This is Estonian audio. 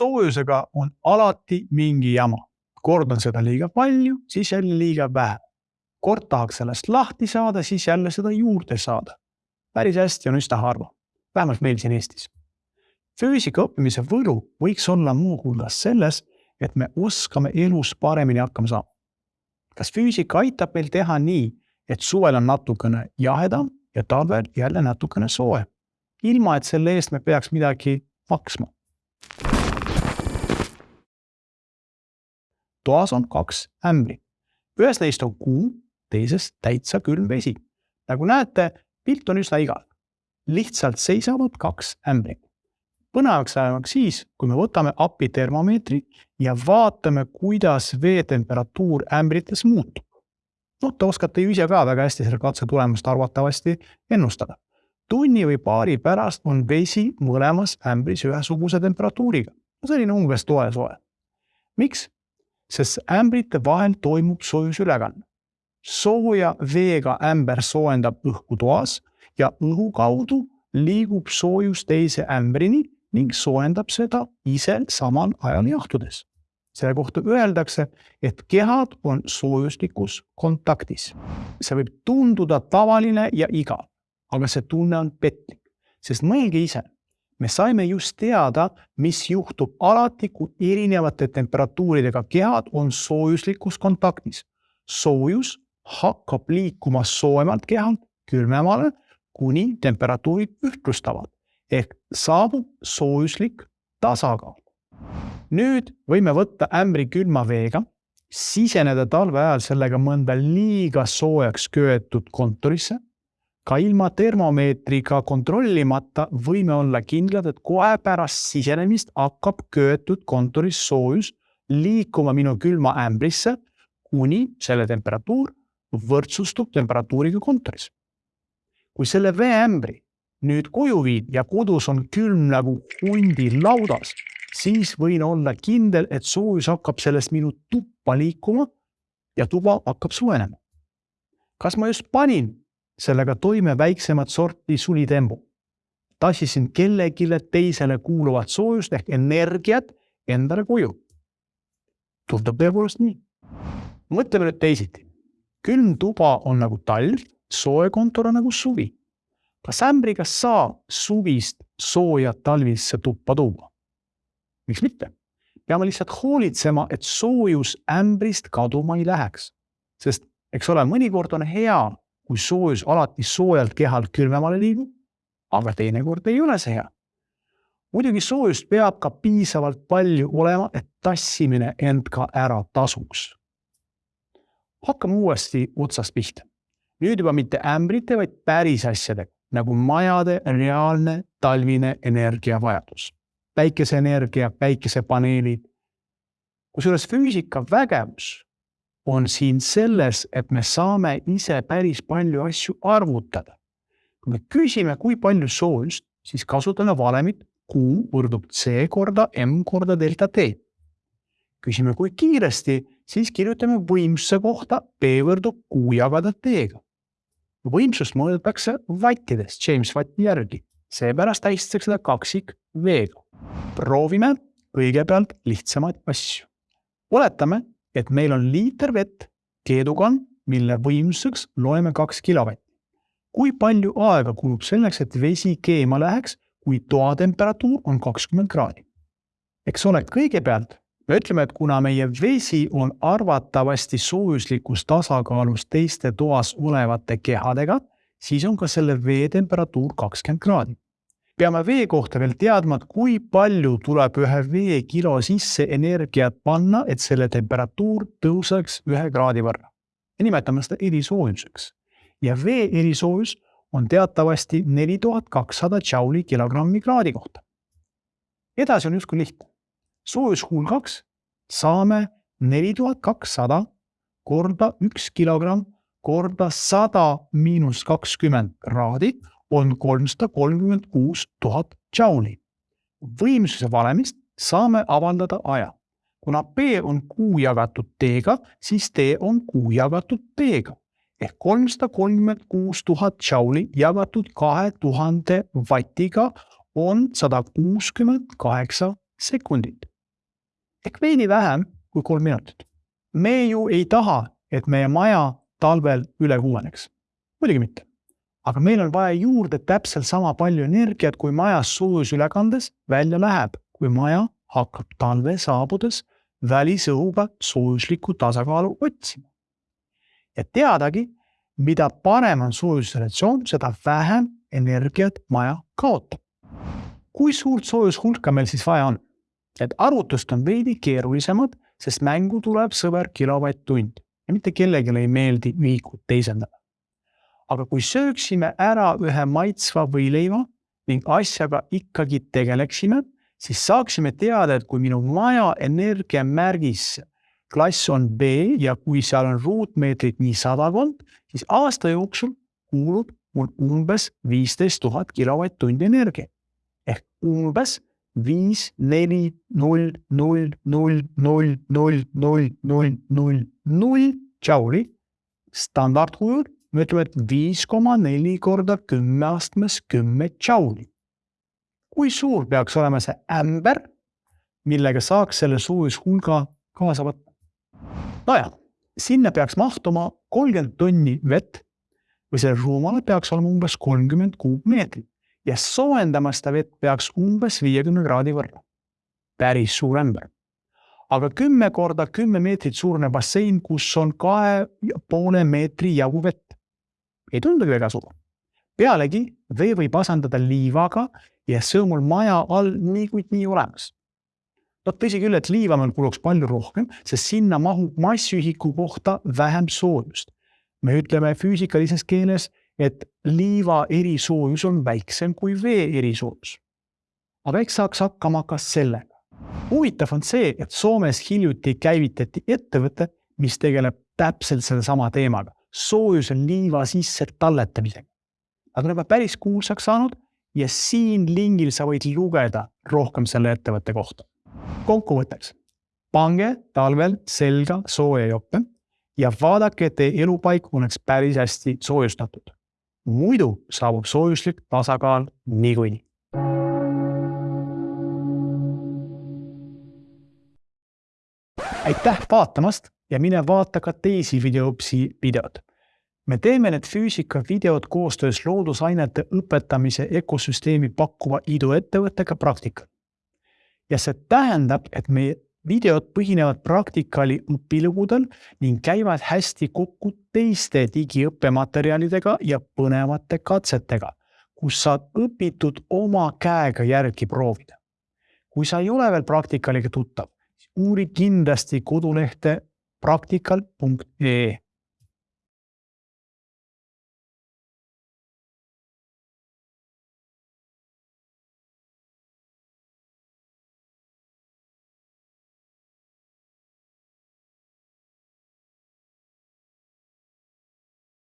soojusega on alati mingi jama. kord on seda liiga palju, siis jälle liiga vähe. kord tahaks sellest lahti saada, siis jälle seda juurde saada. päris hästi on üsna harva, vähemalt meil siin Eestis. füüsika õppimise võlu võiks olla muuhulgas selles, et me oskame elus paremini hakkama saama. kas füüsika aitab meil teha nii, et suvel on natukene jahedam ja talvel jälle natukene soojem, ilma et selle eest me peaks midagi maksma. Toas on kaks ämbrit, ühes neist on kuum, teises täitsa külm vesi. nagu näete, pilt on üsna igav. lihtsalt seisavad kaks ämbrit. põnevaks läheb siis, kui me võtame appi termomeetri ja vaatame, kuidas vee temperatuur ämbrites muutub noh, te oskate ju ise ka väga hästi selle katse tulemust arvatavasti ennustada. tunni või paari pärast on vesi mõlemas ämbris ühesuguse temperatuuriga, selline umbes toe-soe. miks? Sest ämbrite vahel toimub soojusülekanne. sooja veega ämber soojendab õhku toas ja õhu kaudu liigub soojus teise ämbrini ning soojendab seda ise samal ajal jahtudes selle kohta öeldakse, et kehad on soojuslikus kontaktis. see võib tunduda tavaline ja igav, aga see tunne on petlik, sest mõelge ise, me saime just teada, mis juhtub alati, kui erinevate temperatuuridega kehad on soojuslikus kontaktis. soojus hakkab liikuma soojemalt kehalt külmemale, kuni temperatuurid ühtlustavad ehk saabub soojuslik tasakaal nüüd võime võtta ämbri külma veega, siseneda talve ajal sellega mõnda liiga soojaks köetud kontorisse. Ka ilma termomeetriga kontrollimata võime olla kindlad, et kohe pärast sisenemist hakkab köetud kontoris soojus liikuma minu külma ämbrisse, kuni selle temperatuur võrdsustub temperatuuriga kontoris. kui selle veeämbri nüüd koju viid ja kodus on külm nagu hundi laudas, siis võin olla kindel, et soojus hakkab sellest minu tuppa liikuma ja tuba hakkab soojenema. kas ma just panin sellega toime väiksemat sorti sulitembu? tassisin kellelegi teisele kuuluvat soojust ehk energiat endale koju. tundub tõepoolest nii. mõtleme nüüd teisiti. külm tuba on nagu talv, soe kontor on nagu suvi. kas ämbriga saab suvist sooja talvisse tuppa tuua? miks mitte? peame lihtsalt hoolitsema, et soojus ämbrist kaduma ei läheks. sest eks ole, mõnikord on hea, kui soojus alati soojalt kehalt külmemale liigub, aga teinekord ei ole see hea. muidugi soojust peab ka piisavalt palju olema, et tassimine end ka ära tasuks. hakkame uuesti otsast pihta. nüüd juba mitte ämbrite, vaid päris asjadega nagu majade reaalne talvine energiavajadus päikeseenergia, päikesepaneelid. kusjuures füüsika vägevus on siin selles, et me saame ise päris palju asju arvutada. kui me küsime, kui palju soojust, siis kasutame valemit Q võrdub C korda M korda delta T. küsime, kui kiiresti, siis kirjutame võimsuse kohta P võrdub Q jagada T-ga. võimsust mõõdetakse vattides James Watti järgi, seepärast tähistatakse seda kaksik V-ga proovime kõigepealt lihtsamaid asju. oletame, et meil on liiter vett keedukann, mille võimsuseks loeme kaks kilovatti. kui palju aega kulub selleks, et vesi keema läheks, kui toa temperatuur on kakskümmend kraadi? eks ole, kõigepealt me ütleme, et kuna meie vesi on arvatavasti soojuslikus tasakaalus teiste toas olevate kehadega, siis on ka selle vee temperatuur kakskümmend kraadi peame vee kohta veel teadma, et kui palju tuleb ühe veekilo sisse energiat panna, et selle temperatuur tõuseks ühe kraadi võrra. ja nimetame seda erisoojuseks. ja vee erisoojus on teatavasti neli tuhat kakssada džauli kilogrammi kraadi kohta. edasi on justkui lihtne. soojus kuul kaks saame neli tuhat kakssada korda üks kilogramm korda sada miinus kakskümmend kraadi on kolmsada kolmkümmend kuus tuhat džauli. võimsuse valemist saame avaldada aja. kuna P on Q jagatud T-ga, siis T on Q jagatud P-ga ehk kolmsada kolmkümmend kuus tuhat džauli jagatud kahe tuhande vatiga on sada kuuskümmend kaheksa sekundit. ehk veidi vähem kui kolm minutit. me ju ei taha, et meie maja talvel üle kuumeneks. muidugi mitte. Aga meil on vaja juurde täpselt sama palju energiat, kui majas soojusülekandes välja läheb, kui maja hakkab talve saabudes välisõhuga soojuslikku tasakaalu otsima. ja teadagi, mida parem on soojusrelatsioon, seda vähem energiat maja kaotab. kui suurt soojushulka meil siis vaja on? Need arvutused on veidi keerulisemad, sest mängu tuleb sõber kilovatt-tund ja mitte kellelegi ei meeldi ühikut teisendada. Aga kui sööksime ära ühe maitsva võileiva ning asjaga ikkagi tegeleksime, siis saaksime teada, et kui minu maja energiamärgis klass on B ja kui seal on ruutmeetrit nii sadakond, siis aasta jooksul kulub mul umbes viisteist tuhat kilovatt-tundi energiat. ehk umbes viis, neli, null, null, null, null, null, null, null, null, null džauli. standardkujul me ütleme, et viis koma neli korda kümme astmes kümme džauli. kui suur peaks olema see ämber, millega saaks selle soojushulga kaasa võtta? nojah, sinna peaks mahtuma kolmkümmend tonni vett või sellel ruumal peaks olema umbes kolmkümmend kuupmeetrit ja soojendama seda vett peaks umbes viiekümne kraadi võrra. päris suur ämber. aga kümme korda kümme meetrit suurune bassein, kus on kahe ja poole meetri jagu vett. Ei tundugi väga suur. pealegi vee võib asendada liivaga ja see on mul maja all niikuinii olemas no tõsi küll, et liiva meil kuluks palju rohkem, sest sinna mahub massühiku kohta vähem soojust. me ütleme füüsikalises keeles, et liiva erisoojus on väiksem kui vee erisoojus. aga eks saaks hakkama ka sellega. huvitav on see, et Soomes hiljuti käivitati ettevõte, mis tegeleb täpselt sellesama teemaga, soojuse liiva sisse talletamisega. Nad on juba päris kuulsaks saanud ja siin lingil sa võid lugeda rohkem selle ettevõtte kohta. kokkuvõtteks, pange talvel selga sooja jope ja vaadake, et teie elupaik oleks päris hästi soojustatud muidu saabub soojuslik tasakaal niikuinii. Aitäh vaatamast ja mine vaata ka teisi videoõpsi videod. me teeme need füüsikavideod koostöös loodusainete õpetamise ökosüsteemi pakkuva iduettevõttega Praktika. ja see tähendab, et meie videod põhinevad praktikali õpilugudel ning käivad hästi kokku teiste digiõppematerjalidega ja põnevate katsetega, kus saad õpitud oma käega järgi proovida. kui sa ei ole veel praktikaliga tuttav, uuri kindlasti kodulehte praktikal.ee